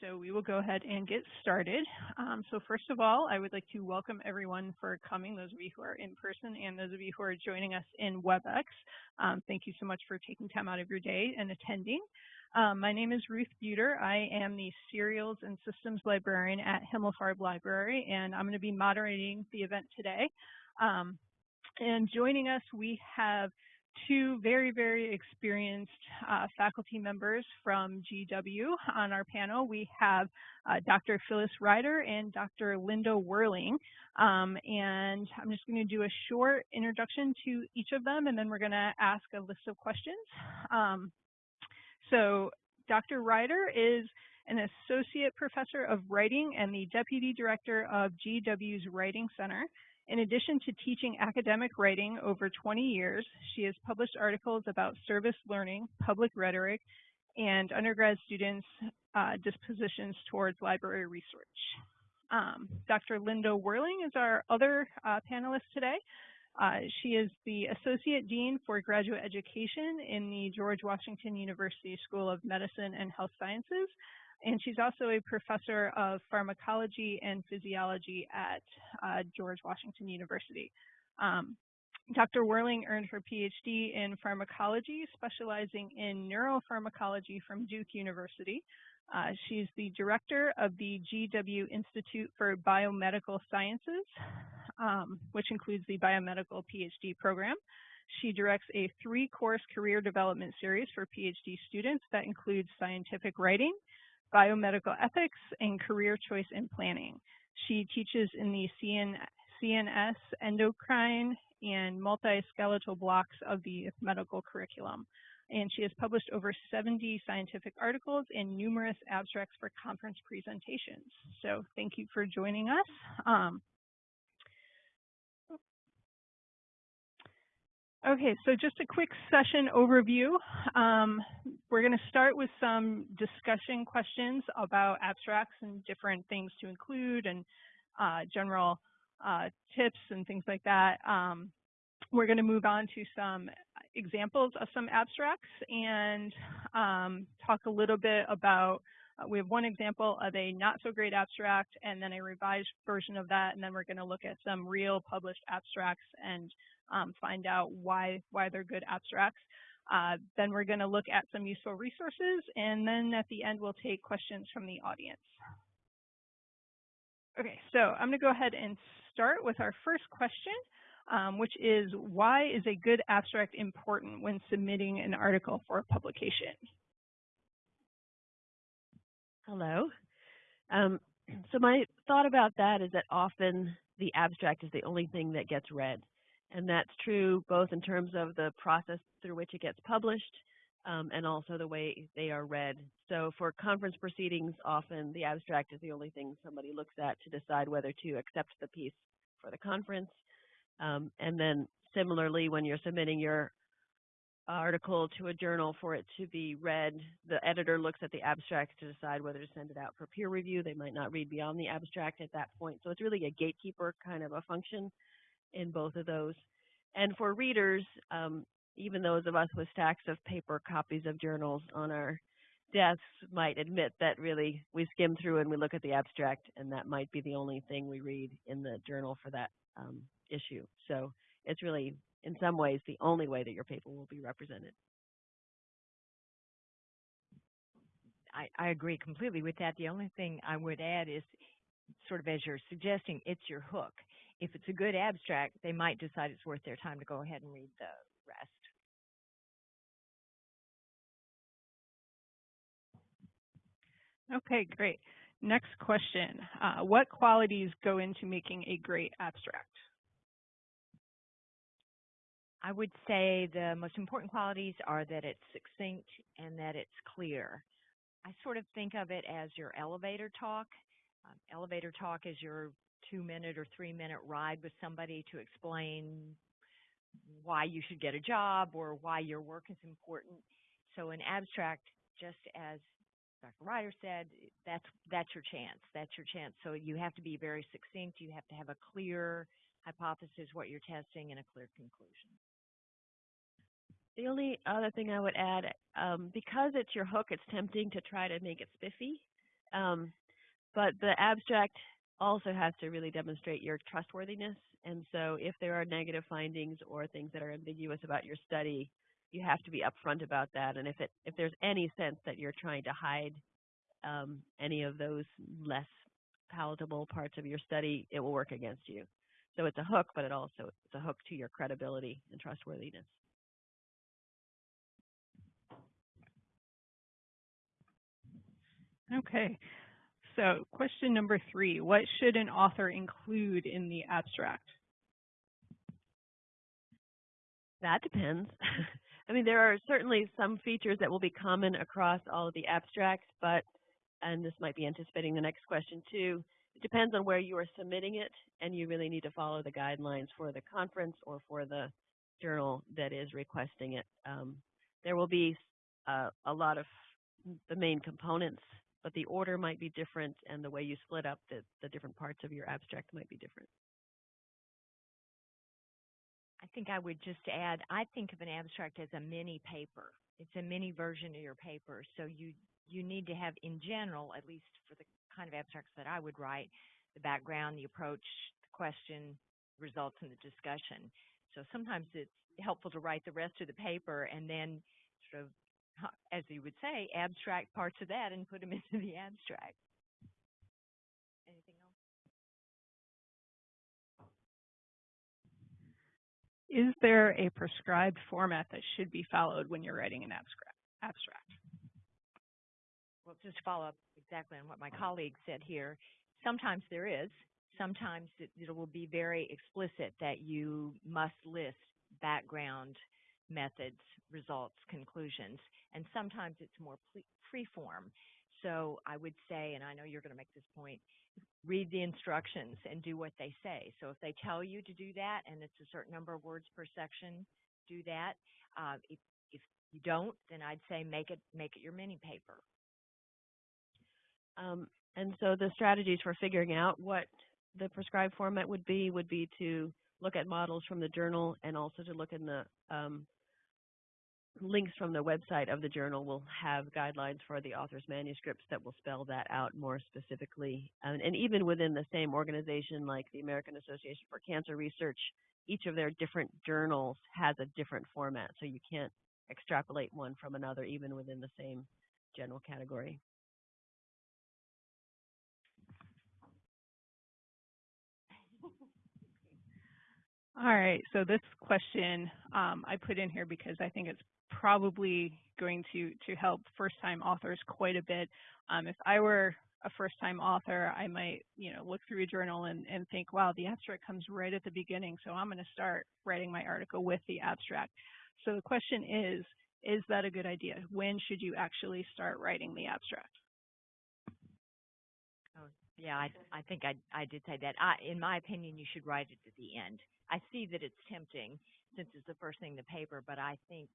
so we will go ahead and get started. Um, so first of all, I would like to welcome everyone for coming, those of you who are in person and those of you who are joining us in WebEx. Um, thank you so much for taking time out of your day and attending. Um, my name is Ruth Bueter. I am the Serials and Systems Librarian at Himmelfarb Library, and I'm going to be moderating the event today. Um, and joining us, we have two very, very experienced uh, faculty members from GW on our panel. We have uh, Dr. Phyllis Ryder and Dr. Linda Werling. Um, and I'm just going to do a short introduction to each of them, and then we're going to ask a list of questions. Um, so Dr. Ryder is an associate professor of writing and the deputy director of GW's Writing Center. In addition to teaching academic writing over 20 years, she has published articles about service learning, public rhetoric, and undergrad students' uh, dispositions towards library research. Um, Dr. Linda Werling is our other uh, panelist today. Uh, she is the Associate Dean for Graduate Education in the George Washington University School of Medicine and Health Sciences, and she's also a professor of pharmacology and physiology at uh, George Washington University. Um, Dr. Werling earned her PhD in pharmacology, specializing in neuropharmacology from Duke University. Uh, she's the director of the GW Institute for Biomedical Sciences, um, which includes the biomedical PhD program. She directs a three-course career development series for PhD students that includes scientific writing, biomedical ethics, and career choice and planning. She teaches in the CN, CNS endocrine and musculoskeletal blocks of the medical curriculum. And she has published over 70 scientific articles and numerous abstracts for conference presentations. So thank you for joining us. Um, Okay, so just a quick session overview. Um, we're going to start with some discussion questions about abstracts and different things to include and uh, general uh, tips and things like that. Um, we're going to move on to some examples of some abstracts and um, talk a little bit about uh, we have one example of a not so great abstract and then a revised version of that and then we're going to look at some real published abstracts and um, find out why, why they're good abstracts. Uh, then we're going to look at some useful resources, and then at the end we'll take questions from the audience. Okay, so I'm going to go ahead and start with our first question, um, which is why is a good abstract important when submitting an article for publication? Hello. Um, so my thought about that is that often the abstract is the only thing that gets read. And that's true both in terms of the process through which it gets published um, and also the way they are read. So for conference proceedings, often the abstract is the only thing somebody looks at to decide whether to accept the piece for the conference. Um, and then similarly, when you're submitting your article to a journal for it to be read, the editor looks at the abstract to decide whether to send it out for peer review. They might not read beyond the abstract at that point. So it's really a gatekeeper kind of a function in both of those. And for readers, um, even those of us with stacks of paper copies of journals on our desks might admit that really we skim through and we look at the abstract and that might be the only thing we read in the journal for that um, issue. So it's really, in some ways, the only way that your paper will be represented. I, I agree completely with that. The only thing I would add is sort of as you're suggesting, it's your hook if it's a good abstract, they might decide it's worth their time to go ahead and read the rest. Okay, great. Next question. Uh, what qualities go into making a great abstract? I would say the most important qualities are that it's succinct and that it's clear. I sort of think of it as your elevator talk. Um, elevator talk is your two minute or three minute ride with somebody to explain why you should get a job or why your work is important. So an abstract, just as Dr. Ryder said, that's that's your chance. That's your chance. So you have to be very succinct. You have to have a clear hypothesis, what you're testing, and a clear conclusion. The only other thing I would add, um, because it's your hook, it's tempting to try to make it spiffy. Um, but the abstract also has to really demonstrate your trustworthiness. And so if there are negative findings or things that are ambiguous about your study, you have to be upfront about that. And if it if there's any sense that you're trying to hide um, any of those less palatable parts of your study, it will work against you. So it's a hook, but it also it's a hook to your credibility and trustworthiness. Okay. So question number three, what should an author include in the abstract? That depends. I mean, there are certainly some features that will be common across all of the abstracts, but, and this might be anticipating the next question too, it depends on where you are submitting it, and you really need to follow the guidelines for the conference or for the journal that is requesting it. Um, there will be uh, a lot of the main components, but the order might be different, and the way you split up the, the different parts of your abstract might be different. I think I would just add, I think of an abstract as a mini paper. It's a mini version of your paper. So you you need to have in general, at least for the kind of abstracts that I would write, the background, the approach, the question, results, and the discussion. So sometimes it's helpful to write the rest of the paper and then sort of, as you would say, abstract parts of that and put them into the abstract. Anything else? Is there a prescribed format that should be followed when you're writing an abstract? Well, just to follow up exactly on what my colleague said here, sometimes there is. Sometimes it, it will be very explicit that you must list background, methods, results, conclusions, and sometimes it's more free form. So I would say, and I know you're going to make this point, read the instructions and do what they say. So if they tell you to do that and it's a certain number of words per section, do that. Uh, if, if you don't, then I'd say make it make it your mini paper. Um, and so the strategies for figuring out what the prescribed format would be would be to look at models from the journal and also to look in the um, links from the website of the journal will have guidelines for the author's manuscripts that will spell that out more specifically. And, and, even within the same organization, like the American Association for Cancer Research, each of their different journals has a different format, so you can't extrapolate one from another, even within the same general category. All right, so this question um, I put in here because I think it's probably going to, to help first-time authors quite a bit. Um, if I were a first-time author, I might, you know, look through a journal and, and think, wow, the abstract comes right at the beginning, so I'm going to start writing my article with the abstract. So the question is, is that a good idea? When should you actually start writing the abstract? Oh, yeah, I, I think I, I did say that. I, in my opinion, you should write it at the end. I see that it's tempting since it's the first thing in the paper, but I think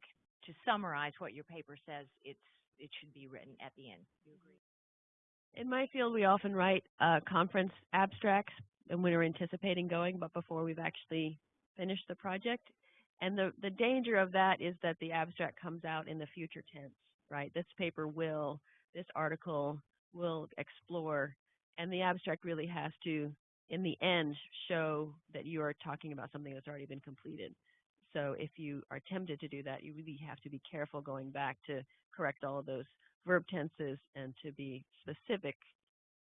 to summarize what your paper says, it's it should be written at the end. You agree? In my field, we often write uh, conference abstracts and we're anticipating going, but before we've actually finished the project. And the, the danger of that is that the abstract comes out in the future tense, right? This paper will, this article will explore, and the abstract really has to in the end show that you are talking about something that's already been completed. So if you are tempted to do that, you really have to be careful going back to correct all of those verb tenses and to be specific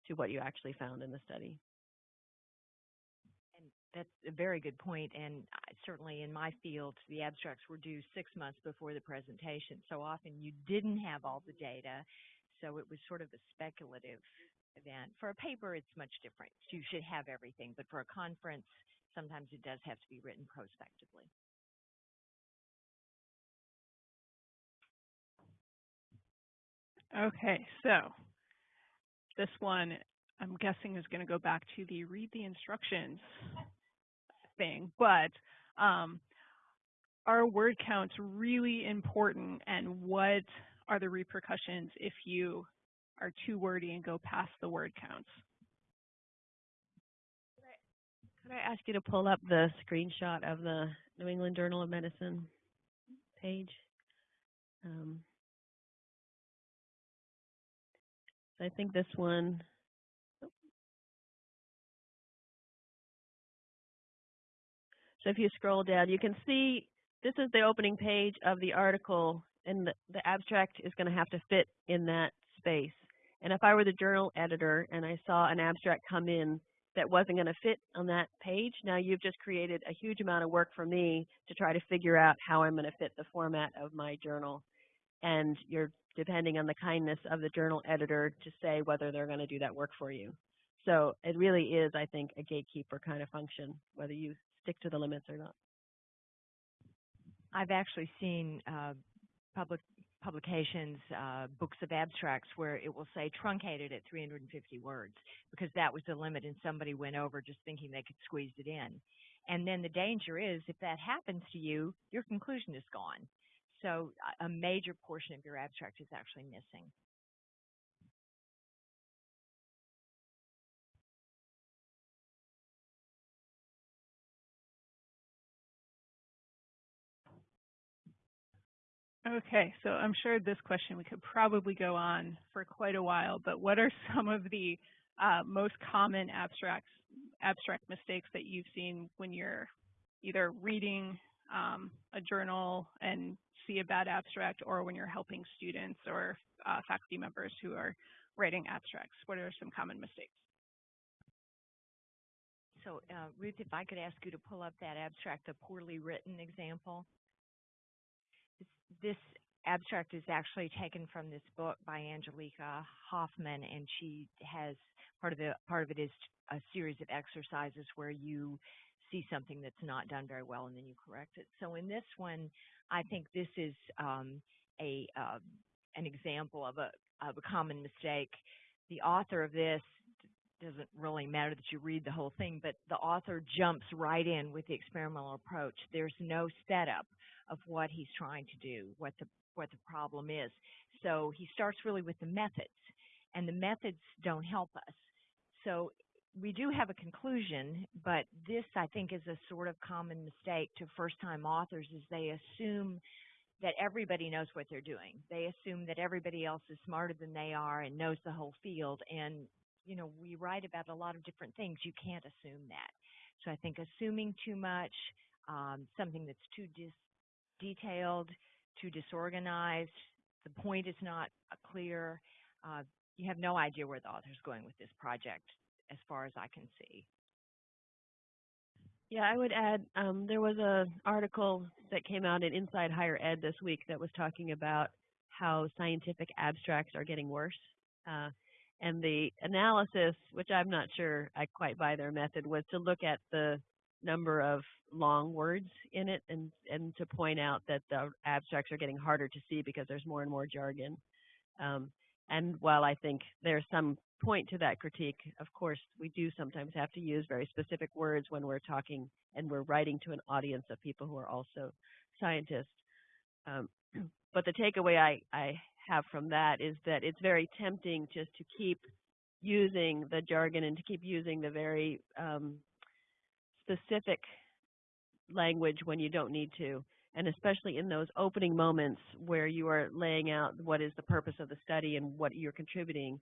to what you actually found in the study. And that's a very good point. And certainly in my field, the abstracts were due six months before the presentation. So often you didn't have all the data. So it was sort of a speculative event. For a paper, it's much different. You should have everything, but for a conference, sometimes it does have to be written prospectively. Okay, so this one I'm guessing is going to go back to the read the instructions thing, but um, are word counts really important and what are the repercussions if you are too wordy and go past the word counts. Could I ask you to pull up the screenshot of the New England Journal of Medicine page? Um, I think this one. So if you scroll down, you can see this is the opening page of the article, and the, the abstract is going to have to fit in that space. And if I were the journal editor and I saw an abstract come in that wasn't going to fit on that page, now you've just created a huge amount of work for me to try to figure out how I'm going to fit the format of my journal. And you're depending on the kindness of the journal editor to say whether they're going to do that work for you. So it really is, I think, a gatekeeper kind of function, whether you stick to the limits or not. I've actually seen uh, public publications, uh, books of abstracts where it will say truncated at 350 words because that was the limit and somebody went over just thinking they could squeeze it in. And then the danger is if that happens to you, your conclusion is gone. So a major portion of your abstract is actually missing. Okay, so I'm sure this question we could probably go on for quite a while, but what are some of the uh, most common abstracts, abstract mistakes that you've seen when you're either reading um, a journal and see a bad abstract or when you're helping students or uh, faculty members who are writing abstracts? What are some common mistakes? So uh, Ruth, if I could ask you to pull up that abstract, the poorly written example this abstract is actually taken from this book by Angelika Hofmann, and she has part of the part of it is a series of exercises where you see something that's not done very well and then you correct it. So in this one, I think this is um, a uh, an example of a of a common mistake. The author of this doesn't really matter that you read the whole thing, but the author jumps right in with the experimental approach. There's no setup of what he's trying to do, what the what the problem is. So he starts really with the methods, and the methods don't help us. So we do have a conclusion, but this I think is a sort of common mistake to first-time authors is they assume that everybody knows what they're doing. They assume that everybody else is smarter than they are and knows the whole field. And, you know, we write about a lot of different things. You can't assume that. So I think assuming too much, um, something that's too detailed too disorganized. The point is not clear. Uh, you have no idea where the author's going with this project as far as I can see. Yeah, I would add um, there was an article that came out in Inside Higher Ed this week that was talking about how scientific abstracts are getting worse. Uh, and the analysis, which I'm not sure I quite buy their method, was to look at the number of long words in it and and to point out that the abstracts are getting harder to see because there's more and more jargon. Um, and while I think there's some point to that critique, of course, we do sometimes have to use very specific words when we're talking and we're writing to an audience of people who are also scientists. Um, but the takeaway I, I have from that is that it's very tempting just to keep using the jargon and to keep using the very um, specific language when you don't need to, and especially in those opening moments where you are laying out what is the purpose of the study and what you're contributing.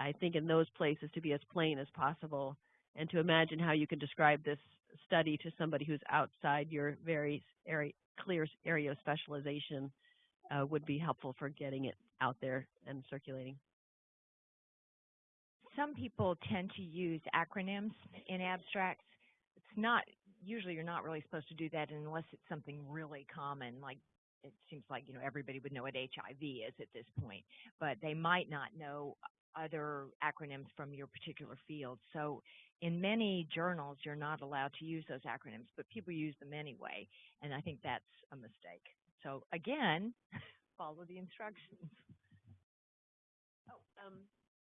I think in those places to be as plain as possible and to imagine how you can describe this study to somebody who's outside your very area, clear area of specialization uh, would be helpful for getting it out there and circulating. Some people tend to use acronyms in abstracts it's not usually you're not really supposed to do that unless it's something really common like it seems like you know everybody would know what HIV is at this point, but they might not know other acronyms from your particular field. So in many journals, you're not allowed to use those acronyms, but people use them anyway, and I think that's a mistake. So again, follow the instructions. Oh, um,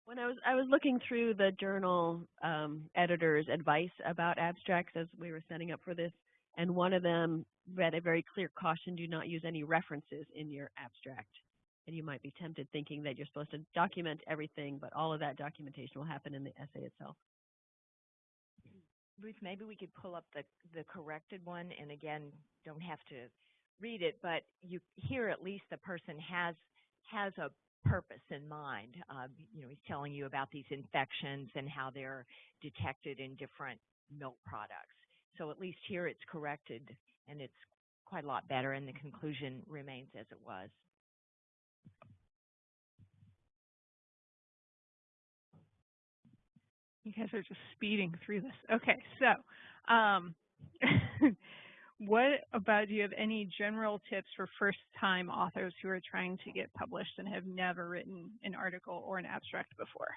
when I was I was looking through the journal um, editor's advice about abstracts as we were setting up for this, and one of them read a very clear caution: do not use any references in your abstract. And you might be tempted thinking that you're supposed to document everything, but all of that documentation will happen in the essay itself. Ruth, maybe we could pull up the the corrected one, and again, don't have to read it, but you here at least the person has has a purpose in mind. You know, he's telling you about these infections and how they're detected in different milk products. So at least here it's corrected and it's quite a lot better and the conclusion remains as it was. You guys are just speeding through this. Okay, so um, what about, do you have any general tips for first-time authors who are trying to get published and have never written an article or an abstract before?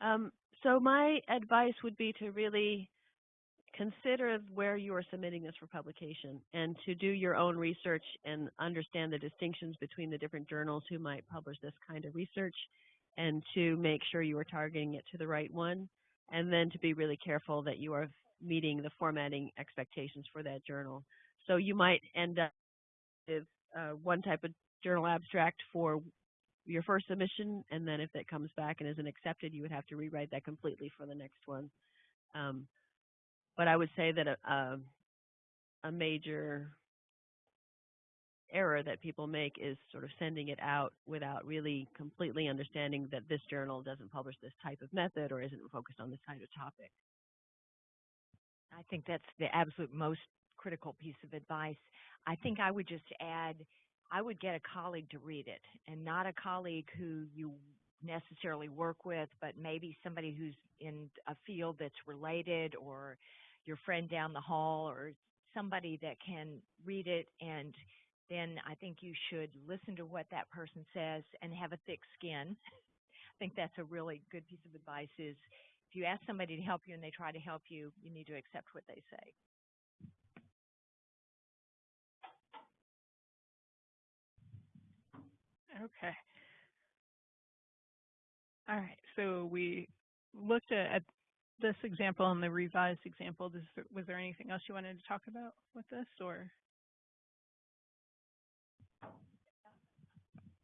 Um, so my advice would be to really consider where you are submitting this for publication and to do your own research and understand the distinctions between the different journals who might publish this kind of research and to make sure you are targeting it to the right one and then to be really careful that you are meeting the formatting expectations for that journal. So you might end up with uh, one type of journal abstract for your first submission, and then if that comes back and isn't accepted, you would have to rewrite that completely for the next one. Um, but I would say that a, a, a major error that people make is sort of sending it out without really completely understanding that this journal doesn't publish this type of method or isn't focused on this type of topic. I think that's the absolute most critical piece of advice. I think I would just add, I would get a colleague to read it and not a colleague who you necessarily work with, but maybe somebody who's in a field that's related or your friend down the hall or somebody that can read it and then I think you should listen to what that person says and have a thick skin. I think that's a really good piece of advice is if you ask somebody to help you and they try to help you, you need to accept what they say. Okay. All right, so we looked at, at this example and the revised example. Does, was there anything else you wanted to talk about with this or?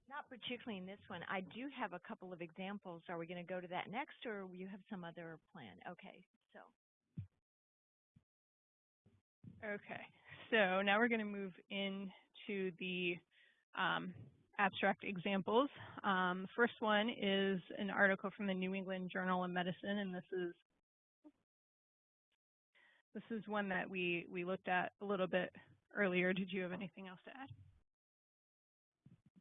Not particularly in this one. I do have a couple of examples. Are we going to go to that next or you have some other plan? Okay, so. Okay, so now we're going to move into the um, abstract examples. Um, first one is an article from the New England Journal of Medicine, and this is this is one that we we looked at a little bit earlier. Did you have anything else to add?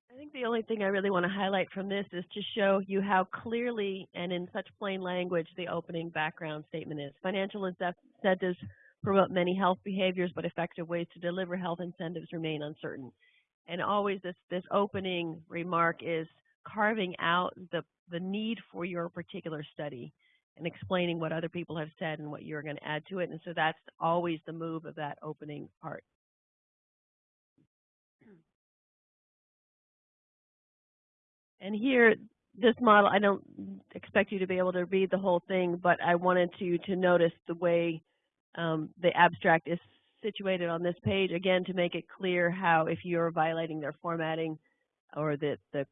I think the only thing I really want to highlight from this is to show you how clearly and in such plain language the opening background statement is. Financial incentives promote many health behaviors, but effective ways to deliver health incentives remain uncertain. And always this, this opening remark is carving out the, the need for your particular study and explaining what other people have said and what you're going to add to it. And so that's always the move of that opening part. And here, this model, I don't expect you to be able to read the whole thing, but I wanted you to notice the way um, the abstract is situated on this page, again, to make it clear how if you're violating their formatting or the, the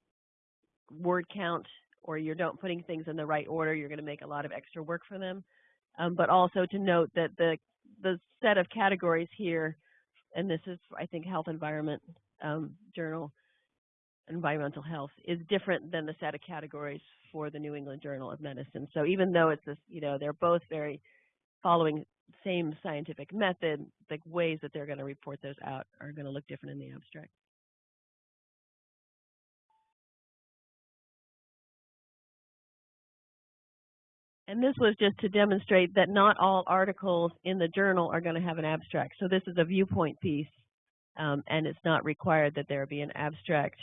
word count or you don't putting things in the right order, you're going to make a lot of extra work for them. Um, but also to note that the, the set of categories here, and this is, I think, Health Environment um, Journal, environmental health is different than the set of categories for the New England Journal of Medicine. So even though it's this, you know, they're both very following same scientific method, the ways that they're going to report those out are going to look different in the abstract. And this was just to demonstrate that not all articles in the journal are going to have an abstract. So this is a viewpoint piece, um, and it's not required that there be an abstract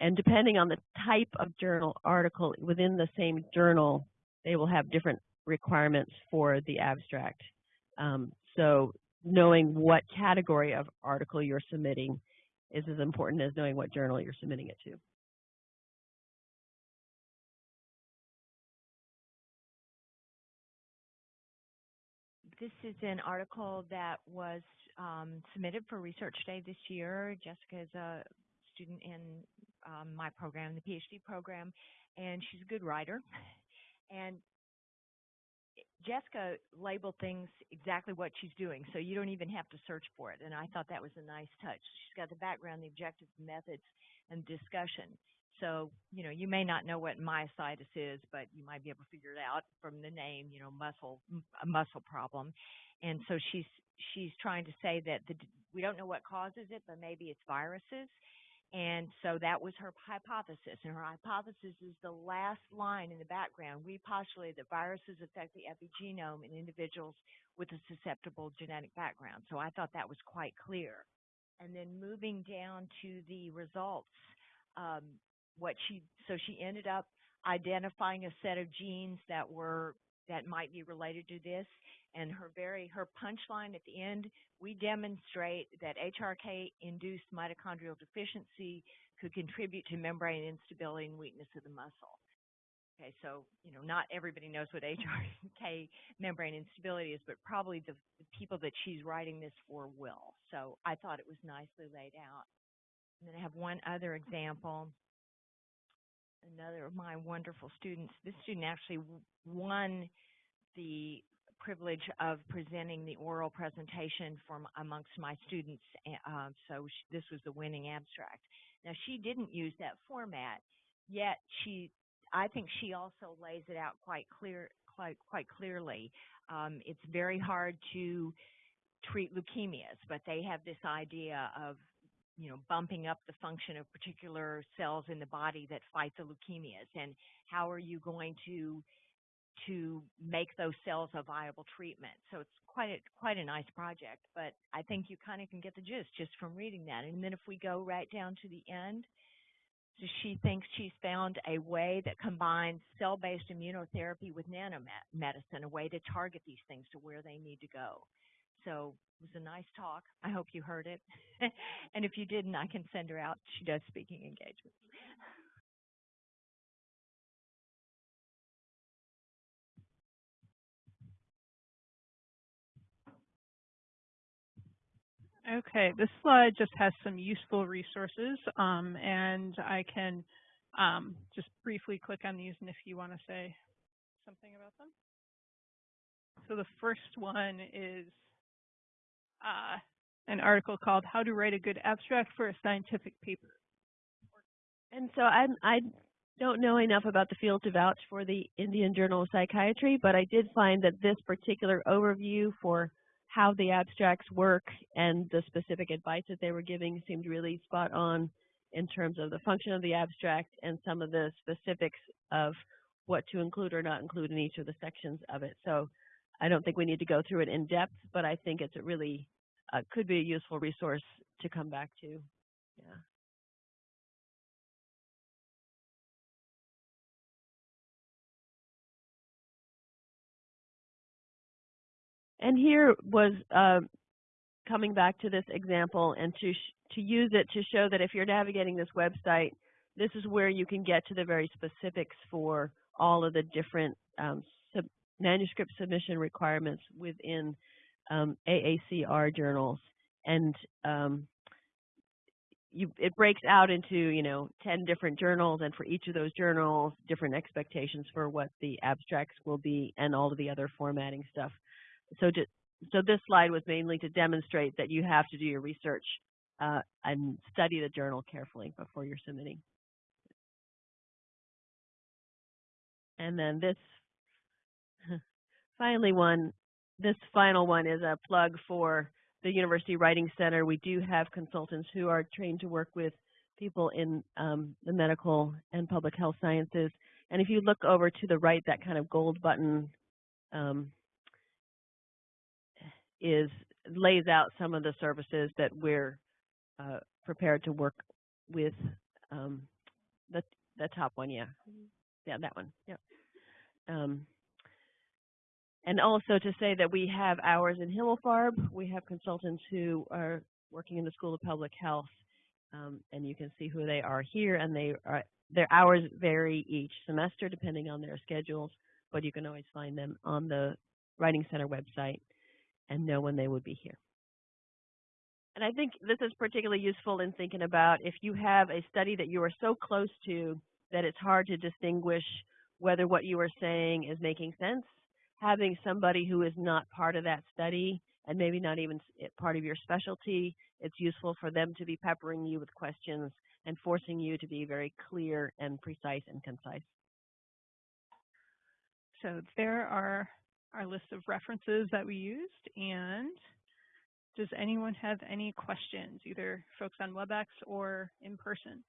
and depending on the type of journal article within the same journal, they will have different requirements for the abstract. Um, so knowing what category of article you're submitting is as important as knowing what journal you're submitting it to. This is an article that was um, submitted for Research Day this year. Jessica is a student in um, my program, the PhD program, and she's a good writer. And Jessica labeled things exactly what she's doing, so you don't even have to search for it. And I thought that was a nice touch. She's got the background, the objectives, methods, and discussion. So, you know, you may not know what myositis is, but you might be able to figure it out from the name, you know, muscle, a muscle problem. And so she's she's trying to say that the, we don't know what causes it, but maybe it's viruses. And so that was her hypothesis. And her hypothesis is the last line in the background. We postulate that viruses affect the epigenome in individuals with a susceptible genetic background. So I thought that was quite clear. And then moving down to the results, um, what she so she ended up identifying a set of genes that were that might be related to this and her very her punchline at the end we demonstrate that HRK induced mitochondrial deficiency could contribute to membrane instability and weakness of the muscle. Okay, so you know not everybody knows what HRK membrane instability is, but probably the, the people that she's writing this for will. So I thought it was nicely laid out. And then I have one other example another of my wonderful students. This student actually won the privilege of presenting the oral presentation from amongst my students. Uh, so she, this was the winning abstract. Now she didn't use that format, yet she, I think she also lays it out quite clear, quite quite clearly. Um, it's very hard to treat leukemias, but they have this idea of you know, bumping up the function of particular cells in the body that fight the leukemias and how are you going to to make those cells a viable treatment. So it's quite a quite a nice project, but I think you kind of can get the gist just from reading that. And then if we go right down to the end, so she thinks she's found a way that combines cell-based immunotherapy with nanomedicine, a way to target these things to where they need to go. So it was a nice talk. I hope you heard it. and if you didn't, I can send her out. She does speaking engagements. Okay, this slide just has some useful resources, um, and I can um, just briefly click on these, and if you want to say something about them. So the first one is uh, an article called How to Write a Good Abstract for a Scientific Paper. And so I, I don't know enough about the field to vouch for the Indian Journal of Psychiatry, but I did find that this particular overview for how the abstracts work and the specific advice that they were giving seemed really spot on in terms of the function of the abstract and some of the specifics of what to include or not include in each of the sections of it. So I don't think we need to go through it in depth, but I think it's a really uh, could be a useful resource to come back to. Yeah. And here was uh, coming back to this example and to to use it to show that if you're navigating this website, this is where you can get to the very specifics for all of the different um, sub manuscript submission requirements within um, AACR journals, and um, you, it breaks out into you know 10 different journals, and for each of those journals, different expectations for what the abstracts will be, and all of the other formatting stuff. So, to, so this slide was mainly to demonstrate that you have to do your research uh, and study the journal carefully before you're submitting. And then this finally one this final one is a plug for the University Writing Center. We do have consultants who are trained to work with people in um, the medical and public health sciences. And if you look over to the right, that kind of gold button um, is lays out some of the services that we're uh, prepared to work with. Um, the the top one, yeah, yeah, that one, yeah. And also to say that we have hours in Himmelfarb. We have consultants who are working in the School of Public Health, um, and you can see who they are here. And they are, their hours vary each semester depending on their schedules, but you can always find them on the Writing Center website and know when they would be here. And I think this is particularly useful in thinking about if you have a study that you are so close to that it's hard to distinguish whether what you are saying is making sense having somebody who is not part of that study and maybe not even eh, part of your specialty, it's useful for them to be peppering you with questions and forcing you to be very clear and precise and concise. So there are our list of references that we used. And does anyone have any questions, either folks on WebEx or in person?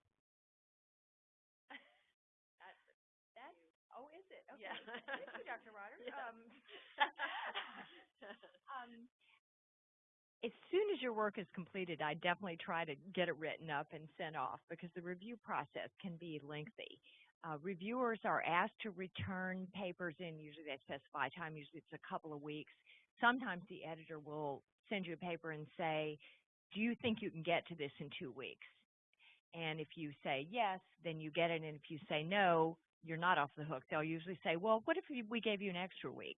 Oh, is it? Okay. Dr. Ryder. Um, um, as soon as your work is completed, I definitely try to get it written up and sent off because the review process can be lengthy. Uh, reviewers are asked to return papers in, usually they specify time, usually it's a couple of weeks. Sometimes the editor will send you a paper and say, do you think you can get to this in two weeks? And if you say yes, then you get it. And if you say no, you're not off the hook. They'll usually say, well, what if we- gave you an extra week?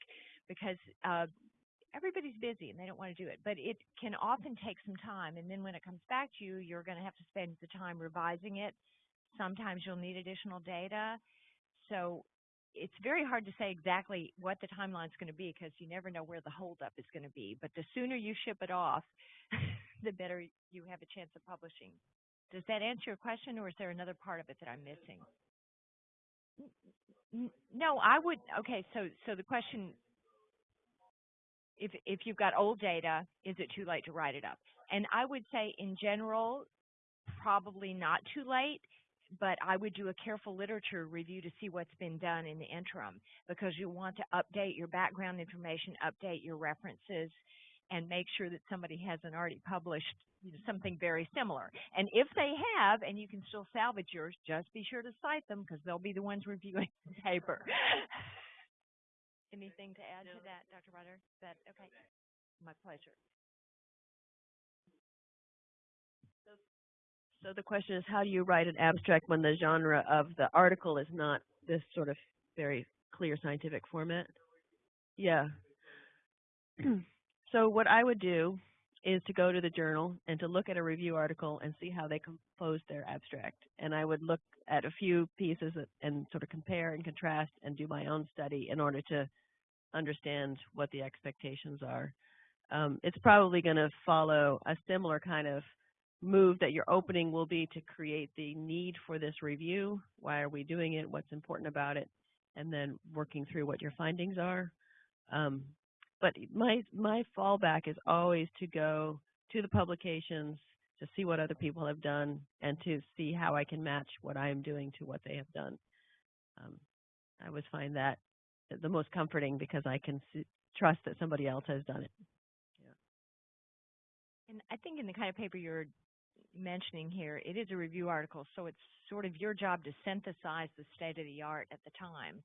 Because uh, everybody's busy and they don't want to do it. But it can often take some time. And then when it comes back to you, you're going to have to spend the time revising it. Sometimes you'll need additional data. So it's very hard to say exactly what the timeline's going to be because you never know where the holdup is going to be. But the sooner you ship it off, the better you have a chance of publishing. Does that answer your question, or is there another part of it that I'm missing? No, I would. Okay, so so the question, if if you've got old data, is it too late to write it up? And I would say, in general, probably not too late. But I would do a careful literature review to see what's been done in the interim, because you want to update your background information, update your references, and make sure that somebody hasn't already published you know, something very similar. And if they have, and you can still salvage yours, just be sure to cite them because they'll be the ones reviewing the paper. Anything to add to that, Dr. Ryder? Is that okay? My pleasure. So the question is, how do you write an abstract when the genre of the article is not this sort of very clear scientific format? Yeah. so what I would do is to go to the journal and to look at a review article and see how they composed their abstract. And I would look at a few pieces and sort of compare and contrast and do my own study in order to understand what the expectations are. Um, it's probably going to follow a similar kind of move that your opening will be to create the need for this review. Why are we doing it? What's important about it? And then working through what your findings are. Um, but my my fallback is always to go to the publications to see what other people have done and to see how I can match what I am doing to what they have done. Um, I always find that the most comforting because I can see, trust that somebody else has done it. Yeah. And I think in the kind of paper you're mentioning here, it is a review article, so it's sort of your job to synthesize the state of the art at the time.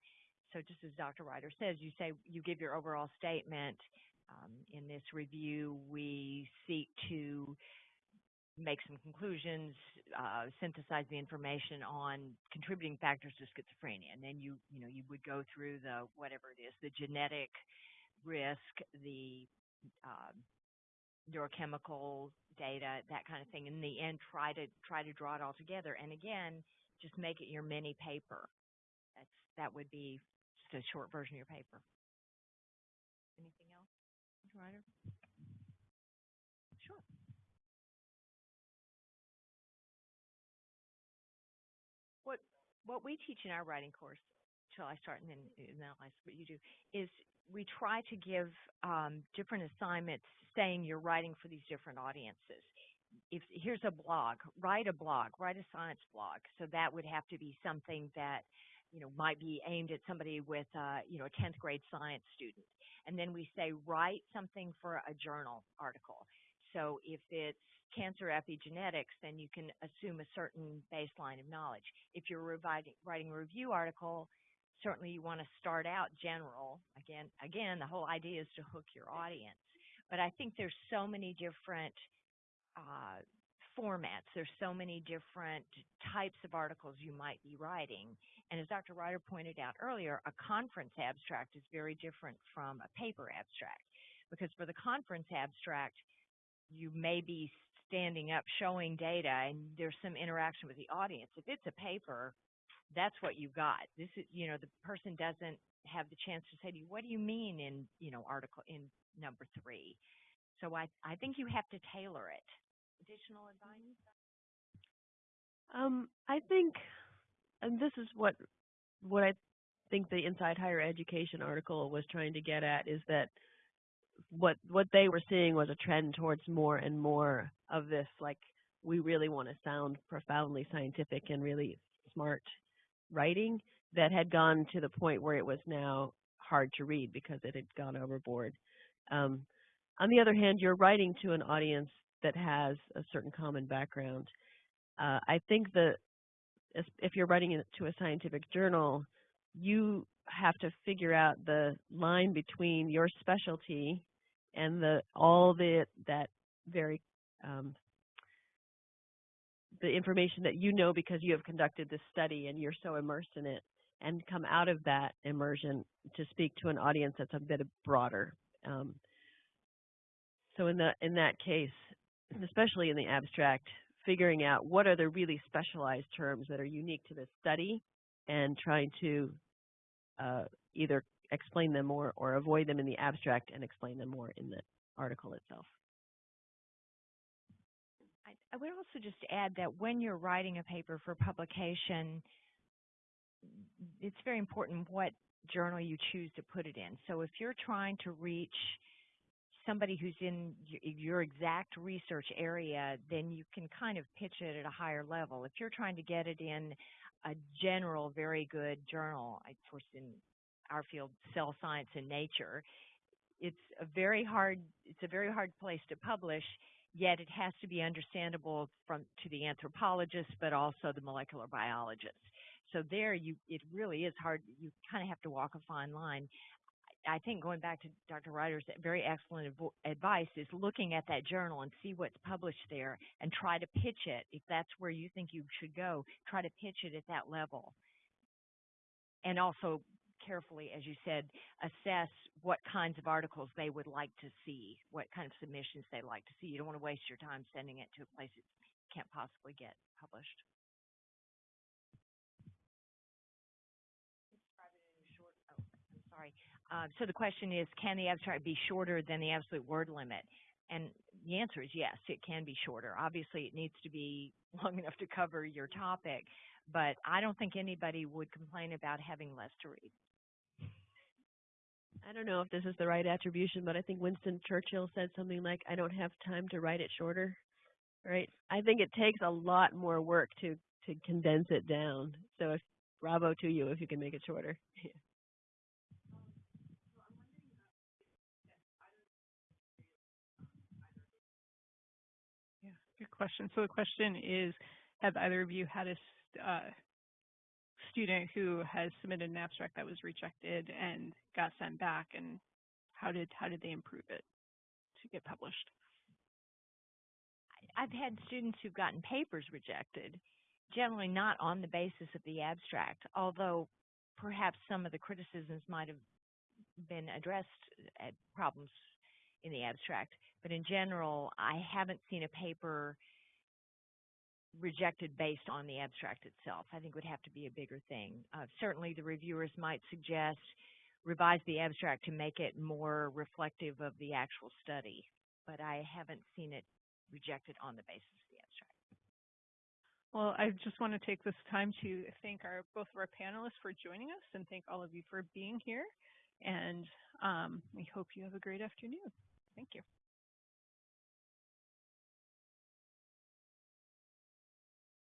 So just as Dr. Ryder says, you say you give your overall statement. Um, in this review, we seek to make some conclusions, uh, synthesize the information on contributing factors to schizophrenia, and then you you know you would go through the whatever it is, the genetic risk, the um, neurochemical data, that kind of thing. In the end, try to try to draw it all together. And again, just make it your mini paper. That's that would be a short version of your paper. Anything else, Mr. Ryder? Sure. What what we teach in our writing course, shall I start and then ask what you do, is we try to give um, different assignments saying you're writing for these different audiences. If here's a blog, write a blog, write a science blog. So that would have to be something that you know might be aimed at somebody with uh, you know a 10th grade science student. And then we say write something for a journal article. So if it's cancer epigenetics, then you can assume a certain baseline of knowledge. If you're writing, a review article, certainly you want to start out general. Again, again, the whole idea is to hook your audience. But I think there's so many different uh, formats. There's so many different types of articles you might be writing. And as Dr. Ryder pointed out earlier, a conference abstract is very different from a paper abstract. Because for the conference abstract, you may be standing up showing data and there's some interaction with the audience. If it's a paper, that's what you got. This is, you know, the person doesn't have the chance to say to you, what do you mean in, you know, article in number three? So I, I think you have to tailor it. Additional advice? Um, I think, and this is what what I think the Inside Higher Education article was trying to get at is that what what they were seeing was a trend towards more and more of this, like we really want to sound profoundly scientific and really smart writing that had gone to the point where it was now hard to read because it had gone overboard. Um, on the other hand, you're writing to an audience that has a certain common background. Uh, I think that if- you're writing it to a scientific journal, you have to figure out the line between your specialty and the all the that very um, the information that you know because you have conducted this study and you're so immersed in it and come out of that immersion to speak to an audience that's a bit broader. Um, so in the in that case, especially in the abstract, figuring out what are the really specialized terms that are unique to this study and trying to uh, either explain them more or avoid them in the abstract and explain them more in the article itself. I, I would also just add that when you're writing a paper for publication, it's very important what journal you choose to put it in. So if you're trying to reach somebody who's in your exact research area, then you can kind of pitch it at a higher level. If you're trying to get it in a general, very good journal, of course, in our field, Cell Science and Nature, it's a very hard it's a very hard place to publish yet it has to be understandable from to the anthropologist but also the molecular biologist so there you it really is hard you kind of have to walk a fine line I think going back to Dr. Ryder's very excellent advice is looking at that journal and see what's published there and try to pitch it. If that's where you think you should go, try to pitch it at that level. And also carefully, as you said, assess what kinds of articles they would like to see, what kind of submissions they'd like to see. You don't want to waste your time sending it to a place it can't possibly get published. Uh, so the question is, can the abstract be shorter than the absolute word limit? And the answer is yes, it can be shorter. Obviously, it needs to be long enough to cover your topic, but I don't think anybody would complain about having less to read. I don't know if this is the right attribution, but I think Winston Churchill said something like, I don't have time to write it shorter. Right? I think it takes a lot more work to, to condense it down. So if, bravo to you if you can make it shorter. good question. So the question is, have either of you had a uh, student who has submitted an abstract that was rejected and got sent back, and how did how did they improve it to get published? I've had students who've gotten papers rejected, generally not on the basis of the abstract, although perhaps some of the criticisms might have been addressed at problems in the abstract. But in general, I haven't seen a paper rejected based on the abstract itself. I think it would have to be a bigger thing. Uh, certainly, the reviewers might suggest revise the abstract to make it more reflective of the actual study, but I haven't seen it rejected on the basis of the abstract. Well, I just want to take this time to thank our both of our panelists for joining us and thank all of you for being here. And um, we hope you have a great afternoon. Thank you.